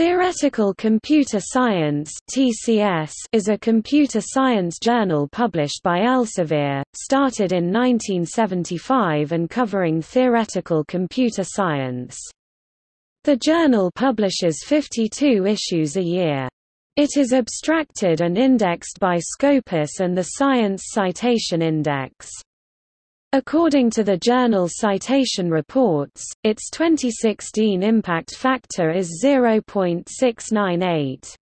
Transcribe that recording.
Theoretical Computer Science (TCS) is a computer science journal published by Elsevier, started in 1975 and covering theoretical computer science. The journal publishes 52 issues a year. It is abstracted and indexed by Scopus and the Science Citation Index. According to the journal Citation Reports, its 2016 impact factor is 0.698.